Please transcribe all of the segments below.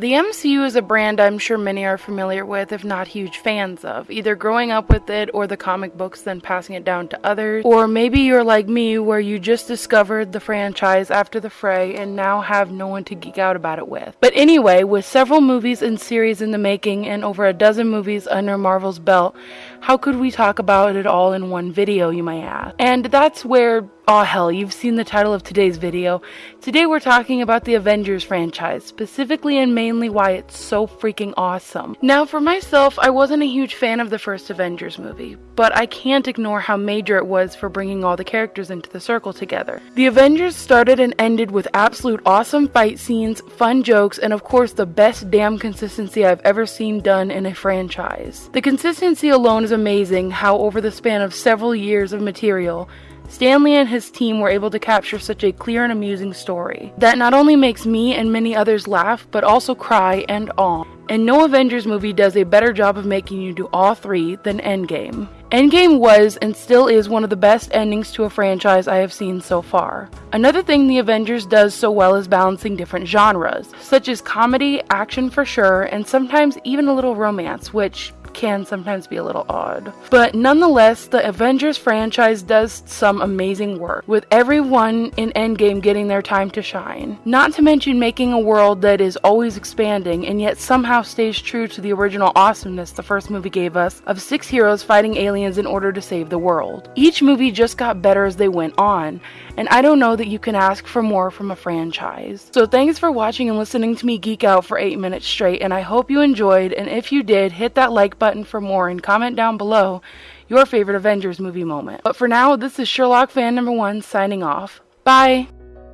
The MCU is a brand I'm sure many are familiar with, if not huge fans of, either growing up with it or the comic books, then passing it down to others. Or maybe you're like me, where you just discovered the franchise after the fray and now have no one to geek out about it with. But anyway, with several movies and series in the making and over a dozen movies under Marvel's belt, how could we talk about it all in one video, you might ask? And that's where Oh hell, you've seen the title of today's video. Today we're talking about the Avengers franchise, specifically and mainly why it's so freaking awesome. Now for myself, I wasn't a huge fan of the first Avengers movie, but I can't ignore how major it was for bringing all the characters into the circle together. The Avengers started and ended with absolute awesome fight scenes, fun jokes, and of course the best damn consistency I've ever seen done in a franchise. The consistency alone is amazing how over the span of several years of material, Stan Lee and his team were able to capture such a clear and amusing story that not only makes me and many others laugh, but also cry and awe. And no Avengers movie does a better job of making you do all three than Endgame. Endgame was and still is one of the best endings to a franchise I have seen so far. Another thing the Avengers does so well is balancing different genres, such as comedy, action for sure, and sometimes even a little romance, which can sometimes be a little odd. But nonetheless, the Avengers franchise does some amazing work, with everyone in Endgame getting their time to shine. Not to mention making a world that is always expanding and yet somehow stays true to the original awesomeness the first movie gave us of six heroes fighting aliens in order to save the world. Each movie just got better as they went on, and I don't know that you can ask for more from a franchise. So thanks for watching and listening to me geek out for 8 minutes straight, and I hope you enjoyed, and if you did, hit that like button for more and comment down below your favorite Avengers movie moment. But for now, this is Sherlock fan number one signing off. Bye!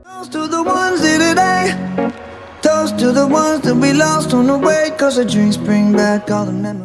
Toast to the ones today. Toast to the ones that we lost on the way, cause the drinks bring back all the memories.